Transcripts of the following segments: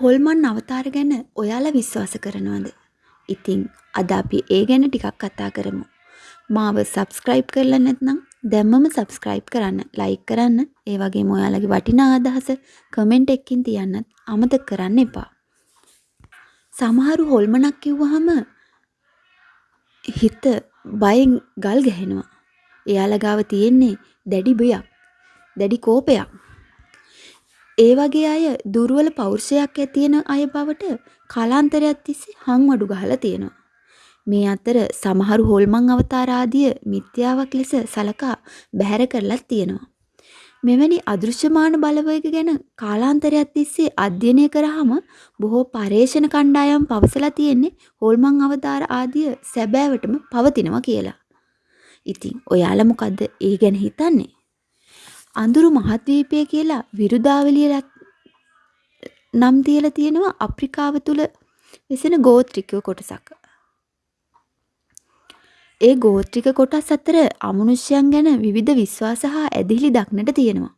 හොල්මන් අවතාර ගැන ඔයාලා විශ්වාස කරනවද? ඉතින් අද අපි ඒ ගැන ටිකක් කතා කරමු. මාව සබස්ක්‍රයිබ් කරලා නැත්නම් දැම්මම සබස්ක්‍රයිබ් කරන්න, ලයික් කරන්න, ඒ වගේම ඔයාලගේ වටිනා අදහස කමෙන්ට් එකකින් තියන්නත් අමතක කරන්න එපා. සමහරු හොල්මනක් කිව්වහම හිත බයෙන් ගල් ගැහෙනවා. එයාලා ගාව තියෙන්නේ දැඩි බයක්, දැඩි කෝපයක්. ඒ වගේ අය දුර්වල පෞරුෂයක් ඇතියෙන අය බවට කාලාන්තරයක් තිස්සේ හංවඩු ගහලා තියෙනවා. මේ අතර සමහරු හොල්මන් අවතාර ආදිය මිත්‍යාවක් ලෙස සලකා බැහැර කරලත් තියෙනවා. මෙවැනි අදෘශ්‍යමාන බලවේග ගැන කාලාන්තරයක් තිස්සේ අධ්‍යයනය කරාම බොහෝ පරේෂණ කණ්ඩායම් පවසලා තියෙන්නේ හොල්මන් අවතාර ආදිය සැබෑවටම පවතිනවා කියලා. ඉතින් ඔයාලා මොකද්ද ඒ ගැන හිතන්නේ? අඳුරු මහද්වීපය කියලා විරුදාවලිය නම් තියලා තියෙනවා අප්‍රිකාව තුල වෙසෙන ගෝත්‍රික කොටසක්. ඒ ගෝත්‍රික කොටස් අතර අමනුෂ්‍යයන් ගැන විවිධ විශ්වාස හා ඇදහිලි දක්නට තියෙනවා.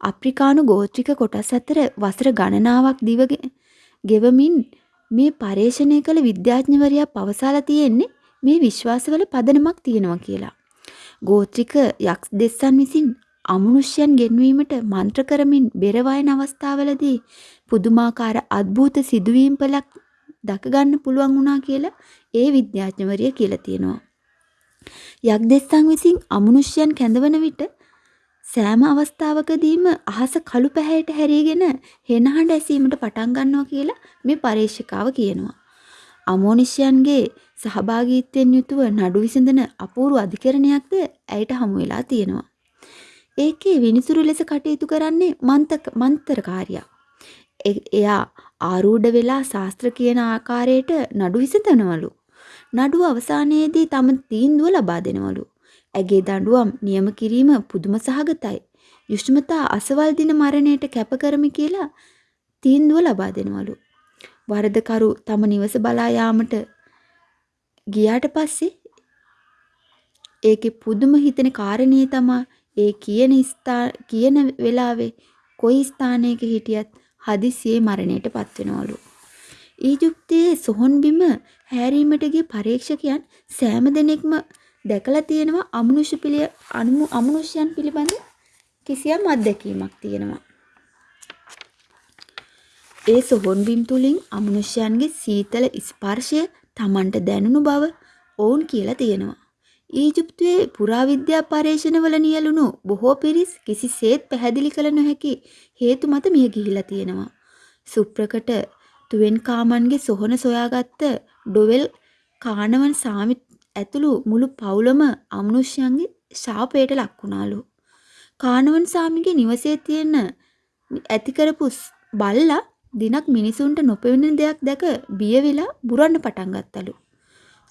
අප්‍රිකානු ගෝත්‍රික කොටස් අතර වසර ගණනාවක් දිව ගෙවමින් මේ පර්යේෂණය කළ විද්‍යාඥවරයා පවසලා තියෙන්නේ මේ විශ්වාසවල පදනමක් තියෙනවා කියලා. ගෝත්‍රික යක්ෂ දෙස්සන් විසින් අමනුෂ්‍යයන් ගෙන්වීමට මන්ත්‍ර කරමින් බෙර වයන අවස්ථාවලදී පුදුමාකාර අద్భుත සිදුවීම් පළක් දක ගන්න පුළුවන් වුණා කියලා ඒ විද්‍යාඥවරිය කියලා තියෙනවා. යක්දෙස්සන් විසින් අමනුෂ්‍යයන් කැඳවන විට සෑම අවස්ථාවකදීම අහස කළු පැහැයට හැරීගෙන හෙනහඬ ඇසීමට පටන් ගන්නවා කියලා මේ පරීක්ෂකාව කියනවා. අමෝනිෂ්‍යයන්ගේ සහභාගීත්වයෙන් යුතුව නඩු විසඳන අපූර්ව අධිකරණයක්ද ඇයට හමු වෙලා තියෙනවා. ඒකේ විනිසුරු ලෙස කටයුතු කරන්නේ මන්තක මන්තරකාරියා. එයා ආරූඪ වෙලා ශාස්ත්‍ර කියන ආකාරයට නඩු විසඳනවලු. නඩුව අවසානයේදී තම තීන්දුව ලබා දෙනවලු. ඇගේ දඬුවම් නියම කිරීම පුදුම සහගතයි. යුෂ්මතා අසවල් දින මරණයට කැප කරමි කියලා තීන්දුව ලබා දෙනවලු. වරදකරු තම නිවස බලා යාමට ගියාට පස්සේ ඒකේ පුදුම හිතෙන කාරණේ තමයි ඒ කියන කියන වෙලාවේ කොයි ස්ථානයක හිටියත් හදිසියේ මරණයට පත්වෙනවලු. ඊජිප්තයේ සොහොන් බිම හැරීමට ගිය පරීක්ෂකයන් සෑම දෙනෙක්ම දැකලා තියෙනවා අමනුෂ්‍ය පිළිය අමනුෂ්‍යයන් පිළිබඳ කිසියම් අත්දැකීමක් තියෙනවා. ඒ සොහොන් බිම් තුලින් අමනුෂ්‍යයන්ගේ සීතල ස්පර්ශය Tamanට දැනුණු බව ඔවුන් කියලා තියෙනවා. ඊජිප්තුවේ පුරාවිද්‍යා පර්යේෂණවල නියැලුණු බොහෝ පිරිස් කිසිසේත් පැහැදිලි කළ නොහැකි හේතු මත මිය ගිහිලා තියෙනවා. සුප්‍රකට තුවෙන් කාමන්ගේ සොහන සොයාගත්ත ඩොවෙල් කානවන් සාමි ඇතුළු මුළු පවුලම අමනුෂ්‍යයන්ගේ ශාපයට ලක් වුණාලු. කානවන් සාමිගේ නිවසේ තියෙන ඇති කරපු බල්ලා දිනක් මිනිසුන්ට නොපෙනෙන දෙයක් දැක බිය වෙලා බුරන්න පටන් ගත්තලු.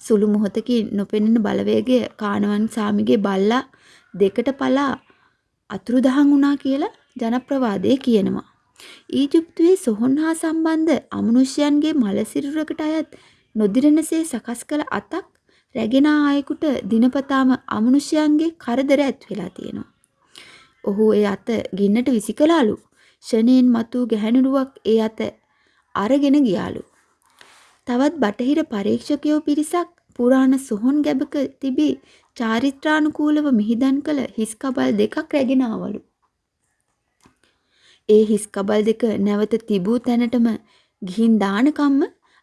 සුළු මොහොතකින් නොපෙනෙන බලවේගය කානවන් සාමිගේ බල්ලා දෙකට පලා අතුරුදහන් වුණා කියලා ජනප්‍රවාදයේ කියනවා. ඊජිප්තුවේ සොහොන් හා සම්බන්ධ අමනුෂ්‍යයන්ගේ මලසිරුරකට අයත් නොදිරනසේ සකස් කළ අතක් රැගෙන ආයෙකුට දිනපතාම අමනුෂ්‍යයන්ගේ කරදර ඇත් වෙලා තියෙනවා. ඔහු ඒ අත ගින්නට විසිකලාලු. ෂණයෙන් මතු ගැහැණුරුවක් ඒ අත අරගෙන ගියාලු. තවත් බටහිර පරීක්ෂකයෝ පිරිසක් පුරාණ සොහොන් ගැබක තිබී චාරිත්‍රානුකූලව මිහිදන් කළ හිස් කබල් දෙකක් රැගෙන ආවලු. ඒ හිස් කබල් දෙක නැවත තිබූ තැනටම ගිහින් දානකම්ම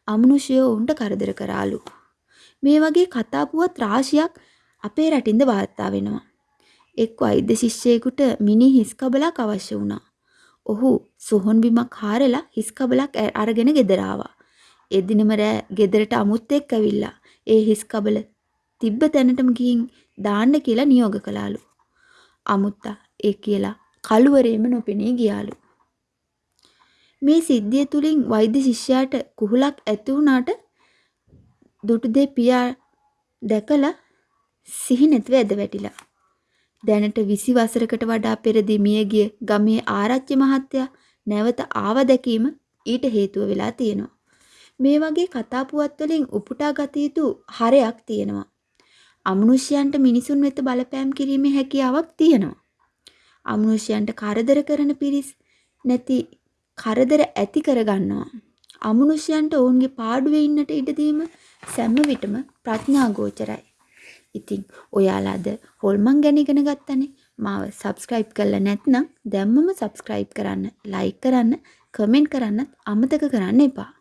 අමනුෂ්‍යයෝ උන්ට කරදර කරාලු. මේ වගේ කතා පුවත් රාශියක් අපේ රටින්ද වාර්තා වෙනවා. එක් වෛද්‍ය ශිෂ්‍යයෙකුට මිනි හිස් කබලක් අවශ්‍ය වුණා. ඔහු සොහොන් බිමක් හාරලා හිස් කබලක් අරගෙන ගෙදර ආවා. එදිනම රෑ ගෙදරට අමුත්තෙක් ඇවිල්ලා ඒ හිස් කබල තිබ්බ තැනටම ගිහින් දාන්න කියලා නියෝග කළාලු. අමුත්තා ඒ කියලා කළුවරේම නොපෙනී ගියාලු. මේ සිද්ධිය තුලින් වෛද්‍ය ශිෂ්‍යයාට කුහුලක් ඇති වුණාට දුටුදේ පියා දැකලා සිහි නැතිව ඇද වැටිලා. දැනට 20 වසරකට වඩා පෙරදී මියගිය ගමේ ආරච්චි මහත්තයා නැවත ආව දැකීම ඊට හේතුව වෙලා තියෙනවා. මේ වගේ කතා පුවත් වලින් උපුටා ගත යුතු හරයක් තියෙනවා. අමනුෂ්‍යයන්ට මිනිසුන් වෙත බලපෑම් කිරීමේ හැකියාවක් තියෙනවා. අමනුෂ්‍යයන්ට කරදර කරන පිරිස් නැති කරදර ඇති කරගන්නවා. අමනුෂ්‍යයන්ට ඔවුන්ගේ පාඩුවේ ඉන්නට ඉඩ දීම සෑම විටම ප්‍රඥා ගෝචරයි. ඉතින් ඔයාලා අද හොල්මන් ගැන ඉගෙන ගත්තනේ. මාව subscribe කරලා නැත්නම් දැම්මම subscribe කරන්න, like කරන්න, comment කරන්නත් අමතක කරන්න එපා.